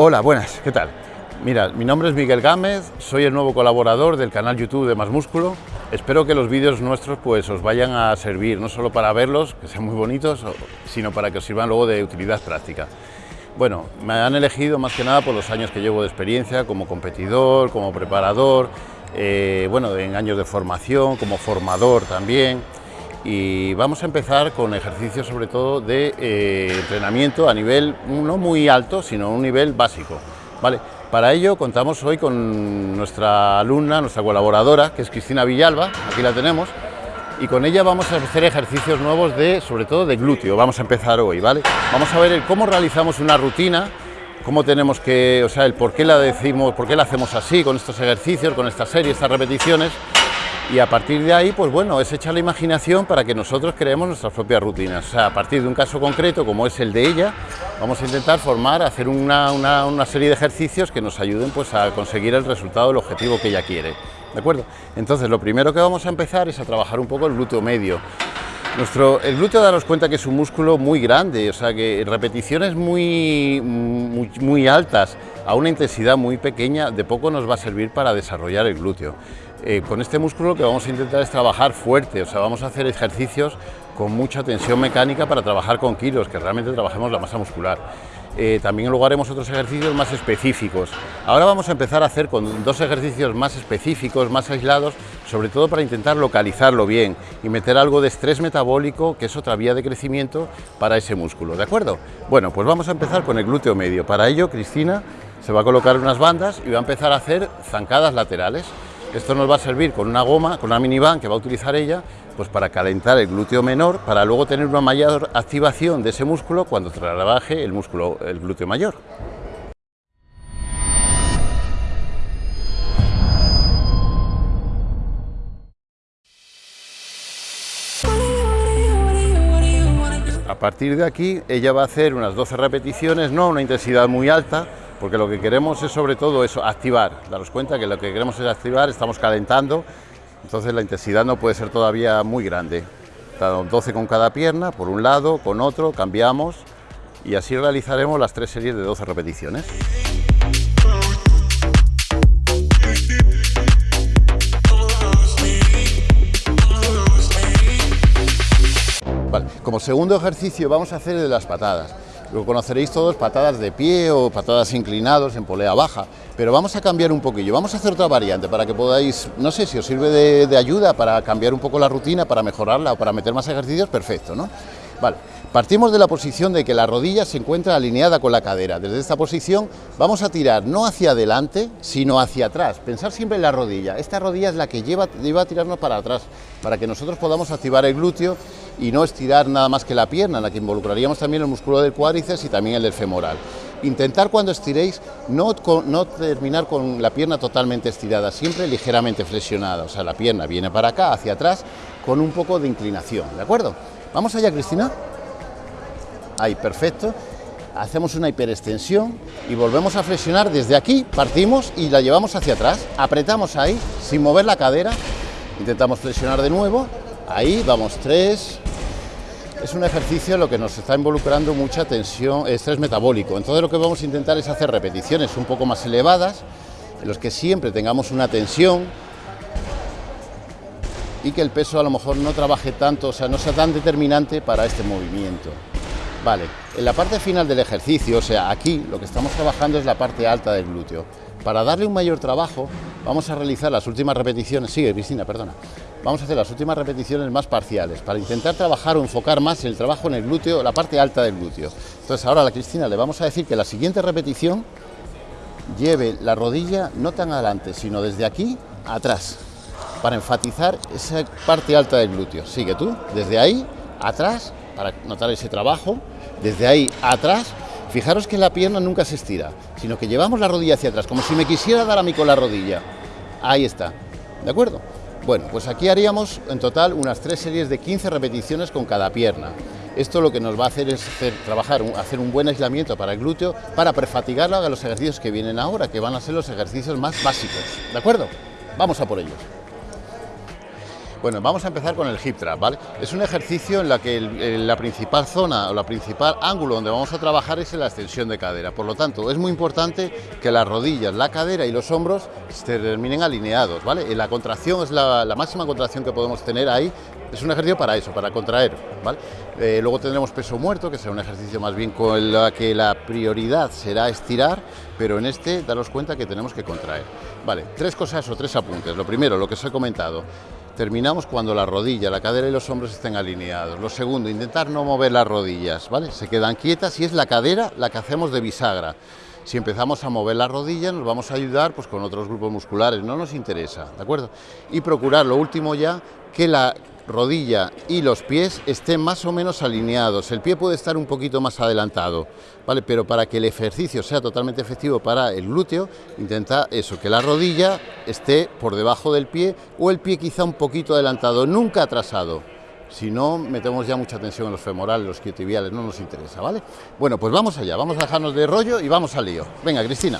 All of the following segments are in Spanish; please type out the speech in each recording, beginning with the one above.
Hola, buenas, ¿qué tal? Mira, mi nombre es Miguel Gámez, soy el nuevo colaborador del canal YouTube de Más Músculo. Espero que los vídeos nuestros pues os vayan a servir, no solo para verlos, que sean muy bonitos, sino para que os sirvan luego de utilidad práctica. Bueno, me han elegido más que nada por los años que llevo de experiencia como competidor, como preparador, eh, bueno, en años de formación, como formador también. Y vamos a empezar con ejercicios sobre todo de eh, entrenamiento a nivel no muy alto, sino un nivel básico. ¿vale? Para ello contamos hoy con nuestra alumna, nuestra colaboradora, que es Cristina Villalba, aquí la tenemos, y con ella vamos a hacer ejercicios nuevos de, sobre todo de glúteo, vamos a empezar hoy, ¿vale? Vamos a ver el cómo realizamos una rutina, cómo tenemos que, o sea, el por qué la decimos, por qué la hacemos así, con estos ejercicios, con esta serie, estas repeticiones, y a partir de ahí, pues bueno, es echar la imaginación para que nosotros creemos nuestras propias rutinas. O sea, a partir de un caso concreto como es el de ella, vamos a intentar formar, hacer una, serie de ejercicios que nos ayuden pues, a conseguir el resultado, el objetivo que ella quiere. ¿De acuerdo? Entonces, lo primero que vamos a empezar es a trabajar un poco el glúteo medio. Nuestro, el glúteo, daros cuenta que es un músculo muy grande, o sea que repeticiones muy, muy, muy altas a una intensidad muy pequeña de poco nos va a servir para desarrollar el glúteo. Eh, con este músculo lo que vamos a intentar es trabajar fuerte, o sea, vamos a hacer ejercicios con mucha tensión mecánica para trabajar con kilos, que realmente trabajemos la masa muscular. Eh, también luego haremos otros ejercicios más específicos. Ahora vamos a empezar a hacer con dos ejercicios más específicos, más aislados, sobre todo para intentar localizarlo bien y meter algo de estrés metabólico, que es otra vía de crecimiento para ese músculo, ¿de acuerdo? Bueno, pues vamos a empezar con el glúteo medio. Para ello, Cristina se va a colocar unas bandas y va a empezar a hacer zancadas laterales. Esto nos va a servir con una goma, con una minivan que va a utilizar ella, pues para calentar el glúteo menor, para luego tener una mayor activación de ese músculo cuando trabaje el músculo, el glúteo mayor. A partir de aquí, ella va a hacer unas 12 repeticiones, no a una intensidad muy alta, porque lo que queremos es sobre todo eso, activar, daros cuenta que lo que queremos es activar, estamos calentando, entonces la intensidad no puede ser todavía muy grande. 12 con cada pierna, por un lado, con otro, cambiamos y así realizaremos las tres series de 12 repeticiones. como segundo ejercicio vamos a hacer el de las patadas. Lo conoceréis todos, patadas de pie o patadas inclinados en polea baja, pero vamos a cambiar un poquillo, vamos a hacer otra variante para que podáis, no sé si os sirve de, ayuda para cambiar un poco la rutina, para mejorarla o para meter más ejercicios, perfecto, ¿no? Vale, partimos de la posición de que la rodilla se encuentra alineada con la cadera. Desde esta posición vamos a tirar no hacia adelante, sino hacia atrás. Pensar siempre en la rodilla. Esta rodilla es la que lleva, lleva a tirarnos para atrás, para que nosotros podamos activar el glúteo y no estirar nada más que la pierna, en la que involucraríamos también el músculo del cuádriceps y también el del femoral. Intentar cuando estiréis no, no terminar con la pierna totalmente estirada, siempre ligeramente flexionada, o sea, la pierna viene para acá, hacia atrás, con un poco de inclinación, ¿de acuerdo? Vamos allá, Cristina. Ahí, perfecto. Hacemos una hiperextensión y volvemos a flexionar desde aquí, partimos y la llevamos hacia atrás, apretamos ahí, sin mover la cadera, intentamos flexionar de nuevo, ahí, vamos, tres, es un ejercicio en lo que nos está involucrando mucha tensión, estrés metabólico. Entonces lo que vamos a intentar es hacer repeticiones un poco más elevadas, en los que siempre tengamos una tensión y que el peso a lo mejor no trabaje tanto, o sea, no sea tan determinante para este movimiento. Vale, en la parte final del ejercicio, o sea, aquí lo que estamos trabajando es la parte alta del glúteo. Para darle un mayor trabajo, vamos a realizar las últimas repeticiones, sigue Cristina, perdona, vamos a hacer las últimas repeticiones más parciales, para intentar trabajar o enfocar más el trabajo en el glúteo, la parte alta del glúteo. Entonces ahora a la Cristina le vamos a decir que la siguiente repetición lleve la rodilla no tan adelante, sino desde aquí atrás, para enfatizar esa parte alta del glúteo. Sigue tú, desde ahí, atrás, para notar ese trabajo, desde ahí atrás, fijaros que la pierna nunca se estira, sino que llevamos la rodilla hacia atrás, como si me quisiera dar a mí con la rodilla. Ahí está, ¿de acuerdo? Bueno, pues aquí haríamos en total unas tres series de 15 repeticiones con cada pierna. Esto lo que nos va a hacer es trabajar, hacer un buen aislamiento para el glúteo, para prefatigarlo a los ejercicios que vienen ahora, que van a ser los ejercicios más básicos. ¿De acuerdo? Vamos a por ellos. Bueno, vamos a empezar con el hip trap, ¿vale? Es un ejercicio en la que la principal zona o la principal ángulo donde vamos a trabajar es en la extensión de cadera. Por lo tanto, es muy importante que las rodillas, la cadera y los hombros se terminen alineados. La contracción es la, máxima contracción que podemos tener ahí. Es un ejercicio para eso, para contraer. Eh, luego tendremos peso muerto, que será un ejercicio más bien con el que la prioridad será estirar, pero en este daros cuenta que tenemos que contraer. Vale, tres cosas o tres apuntes. Lo primero, lo que os he comentado, Terminamos cuando la rodilla, la cadera y los hombros estén alineados. Lo segundo, intentar no mover las rodillas, ¿vale? Se quedan quietas y es la cadera la que hacemos de bisagra. Si empezamos a mover la rodilla nos vamos a ayudar pues, con otros grupos musculares, no nos interesa, ¿de acuerdo? Y procurar, lo último ya, que la rodilla y los pies estén más o menos alineados. El pie puede estar un poquito más adelantado, ¿vale? Pero para que el ejercicio sea totalmente efectivo para el glúteo, intenta eso, que la rodilla esté por debajo del pie o el pie quizá un poquito adelantado, nunca atrasado. Si no, metemos ya mucha tensión en los femorales, los quiotibiales, no nos interesa, ¿vale? Bueno, pues vamos allá, vamos a dejarnos de rollo y vamos al lío. Venga, Cristina.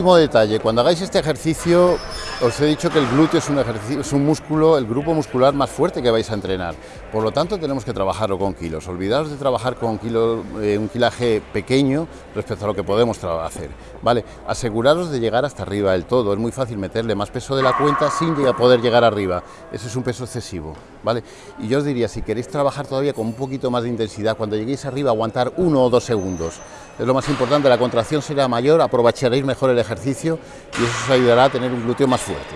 Último detalle, cuando hagáis este ejercicio, os he dicho que el glúteo es un, ejercicio, es un músculo, el grupo muscular más fuerte que vais a entrenar. Por lo tanto, tenemos que trabajarlo con kilos. Olvidaos de trabajar con kilos, eh, un kilaje pequeño respecto a lo que podemos hacer. ¿vale? Aseguraros de llegar hasta arriba del todo. Es muy fácil meterle más peso de la cuenta sin poder llegar arriba. Eso es un peso excesivo. ¿vale? Y yo os diría, si queréis trabajar todavía con un poquito más de intensidad, cuando lleguéis arriba, aguantar uno o dos segundos es lo más importante, la contracción será mayor, aprovecharéis mejor el y eso os ayudará a tener un glúteo más fuerte.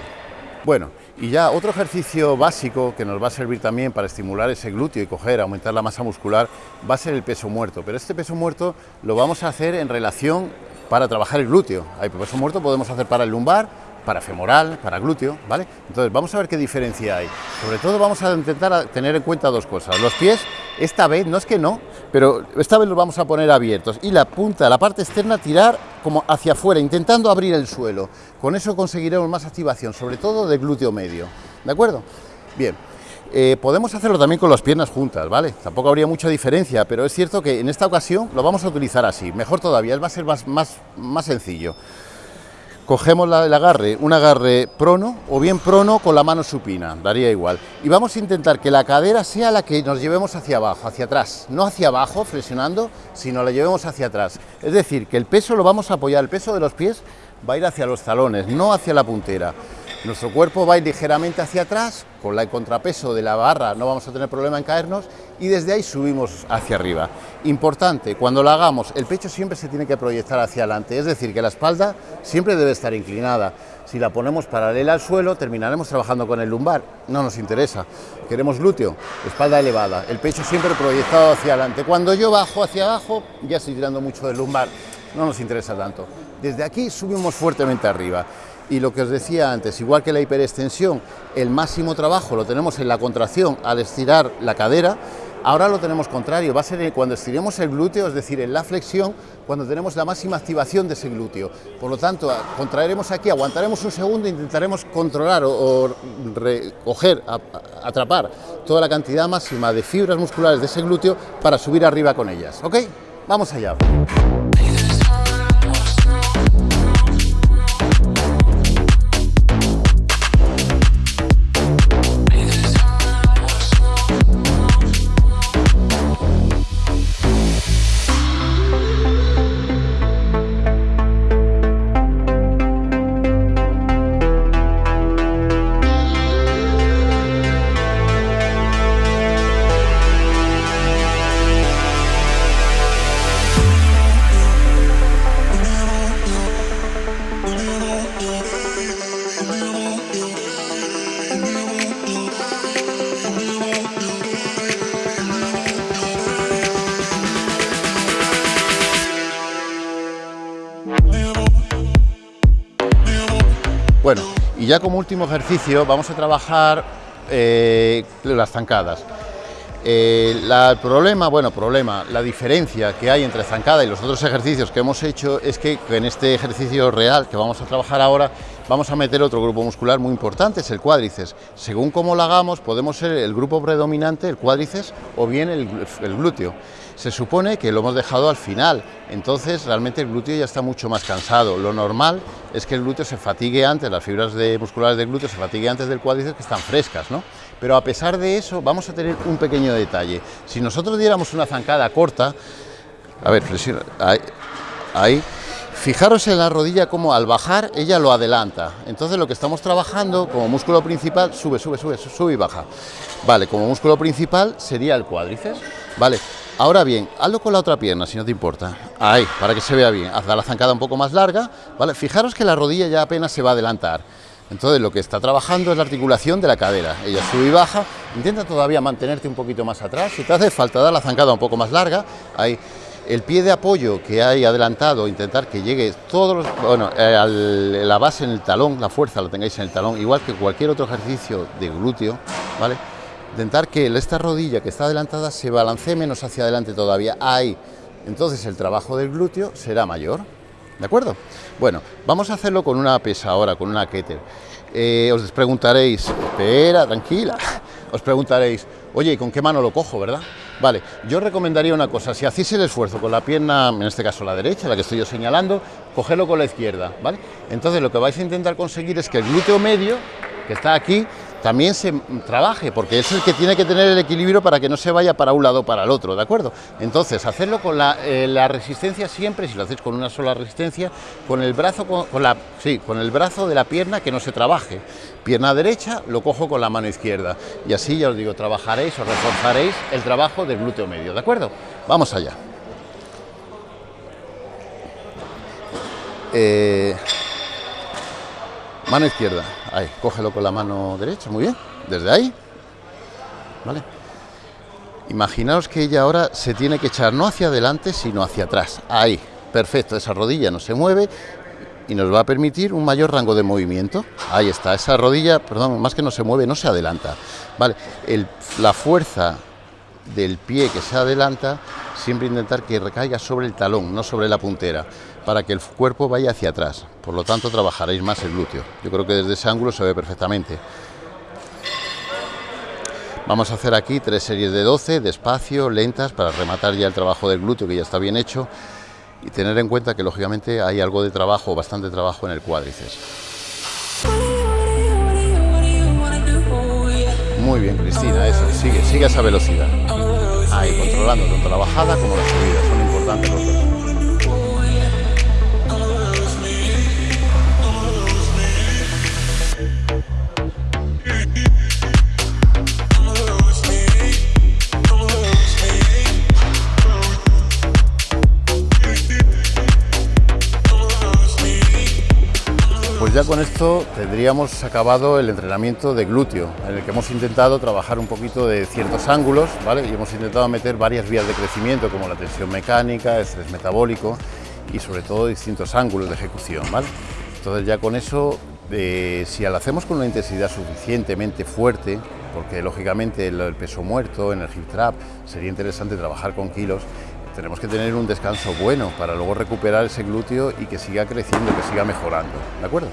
Bueno, y ya otro ejercicio básico que nos va a servir también para estimular ese glúteo y coger, aumentar la masa muscular, va a ser el peso muerto. Pero este peso muerto lo vamos a hacer en relación para trabajar el glúteo. Hay peso muerto podemos hacer para el lumbar, para femoral, para glúteo, ¿vale? Entonces vamos a ver qué diferencia hay. Sobre todo vamos a intentar tener en cuenta dos cosas. Los pies, esta vez, no es que no, pero esta vez los vamos a poner abiertos y la punta, la parte externa, tirar como hacia afuera, intentando abrir el suelo. Con eso conseguiremos más activación, sobre todo de glúteo medio, ¿de acuerdo? Bien. Eh, podemos hacerlo también con las piernas juntas, ¿vale? Tampoco habría mucha diferencia, pero es cierto que en esta ocasión lo vamos a utilizar así. Mejor todavía, va a ser más, más, más sencillo. Cogemos el agarre, un agarre prono o bien prono con la mano supina, daría igual. Y vamos a intentar que la cadera sea la que nos llevemos hacia abajo, hacia atrás. No hacia abajo, flexionando, sino la llevemos hacia atrás. Es decir, que el peso lo vamos a apoyar, el peso de los pies va a ir hacia los talones, no hacia la puntera. Nuestro cuerpo va ligeramente hacia atrás, con el contrapeso de la barra no vamos a tener problema en caernos y desde ahí subimos hacia arriba. Importante, cuando lo hagamos, el pecho siempre se tiene que proyectar hacia adelante, es decir, que la espalda siempre debe estar inclinada. Si la ponemos paralela al suelo, terminaremos trabajando con el lumbar, no nos interesa. Queremos glúteo, espalda elevada, el pecho siempre proyectado hacia adelante. Cuando yo bajo hacia abajo, ya estoy tirando mucho del lumbar, no nos interesa tanto. Desde aquí subimos fuertemente arriba. Y lo que os decía antes, igual que la hiperextensión, el máximo trabajo lo tenemos en la contracción al estirar la cadera, ahora lo tenemos contrario, va a ser cuando estiremos el glúteo, es decir, en la flexión, cuando tenemos la máxima activación de ese glúteo. Por lo tanto, contraeremos aquí, aguantaremos un segundo, intentaremos controlar o, recoger, atrapar toda la cantidad máxima de fibras musculares de ese glúteo para subir arriba con ellas. ¿Ok? Vamos allá. Ya como último ejercicio vamos a trabajar eh, las zancadas. Eh, el problema, bueno, problema, la diferencia que hay entre zancada y los otros ejercicios que hemos hecho es que en este ejercicio real que vamos a trabajar ahora, vamos a meter otro grupo muscular muy importante, es el cuádriceps. Según cómo lo hagamos, podemos ser el grupo predominante, el cuádriceps, o bien el, glúteo. Se supone que lo hemos dejado al final, entonces realmente el glúteo ya está mucho más cansado. Lo normal es que el glúteo se fatigue antes, las fibras de musculares del glúteo se fatigue antes del cuádriceps que están frescas, ¿no? Pero a pesar de eso vamos a tener un pequeño detalle. Si nosotros diéramos una zancada corta, a ver, ahí, ahí Fijaros en la rodilla como al bajar ella lo adelanta. Entonces lo que estamos trabajando como músculo principal, sube, sube, sube, sube y baja. Vale, como músculo principal sería el cuádriceps. Vale, ahora bien, hazlo con la otra pierna si no te importa. Ahí, para que se vea bien. Haz la zancada un poco más larga. Vale, fijaros que la rodilla ya apenas se va a adelantar. Entonces lo que está trabajando es la articulación de la cadera. Ella sube y baja. Intenta todavía mantenerte un poquito más atrás. Si te hace falta dar la zancada un poco más larga, ahí el pie de apoyo que hay adelantado, intentar que llegue todos bueno, eh, la base en el talón, la fuerza la tengáis en el talón, igual que cualquier otro ejercicio de glúteo, ¿vale? Intentar que esta rodilla que está adelantada se balancee menos hacia adelante todavía, ahí. Entonces el trabajo del glúteo será mayor, ¿de acuerdo? Bueno, vamos a hacerlo con una pesa ahora, con una keter. Eh, os preguntaréis, espera, tranquila, os preguntaréis, oye, ¿con qué mano lo cojo, verdad? Vale, yo recomendaría una cosa, si hacéis el esfuerzo con la pierna, en este caso la derecha, la que estoy yo señalando, cogerlo con la izquierda, ¿vale? Entonces lo que vais a intentar conseguir es que el glúteo medio, que está aquí, también se trabaje, porque es el que tiene que tener el equilibrio para que no se vaya para un lado o para el otro, ¿de acuerdo? Entonces, hacerlo con la, eh, resistencia siempre, si lo hacéis con una sola resistencia, con el brazo, con, la, sí, con el brazo de la pierna que no se trabaje. Pierna derecha, lo cojo con la mano izquierda. Y así, ya os digo, trabajaréis o reforzaréis el trabajo del glúteo medio, ¿de acuerdo? Vamos allá. Eh, mano izquierda. Ahí, cógelo con la mano derecha, muy bien, desde ahí, ¿vale? Imaginaos que ella ahora se tiene que echar no hacia adelante, sino hacia atrás, ahí, perfecto, esa rodilla no se mueve y nos va a permitir un mayor rango de movimiento, ahí está, esa rodilla, perdón, más que no se mueve, no se adelanta, ¿vale? la fuerza del pie que se adelanta, siempre intentar que recaiga sobre el talón, no sobre la puntera, para que el cuerpo vaya hacia atrás. Por lo tanto, trabajaréis más el glúteo. Yo creo que desde ese ángulo se ve perfectamente. Vamos a hacer aquí tres series de 12, despacio, lentas, para rematar ya el trabajo del glúteo, que ya está bien hecho, y tener en cuenta que, lógicamente, hay algo de trabajo, bastante trabajo en el cuádriceps. Muy bien, Cristina, sigue, sigue esa velocidad. Ahí, controlando tanto la bajada como la subida, son importantes los dos. Ya con esto tendríamos acabado el entrenamiento de glúteo, en el que hemos intentado trabajar un poquito de ciertos ángulos, ¿vale? Y hemos intentado meter varias vías de crecimiento, como la tensión mecánica, estrés metabólico y sobre todo distintos ángulos de ejecución, ¿vale? Entonces ya con eso, eh, si lo hacemos con una intensidad suficientemente fuerte, porque lógicamente el, peso muerto en el hip trap sería interesante trabajar con kilos, tenemos que tener un descanso bueno para luego recuperar ese glúteo y que siga creciendo, que siga mejorando, ¿de acuerdo?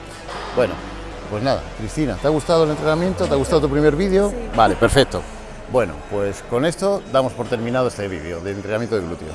Bueno, pues nada, Cristina, ¿te ha gustado el entrenamiento? ¿Te ha gustado tu primer vídeo? Vale, perfecto. Bueno, pues con esto damos por terminado este vídeo de entrenamiento de glúteo.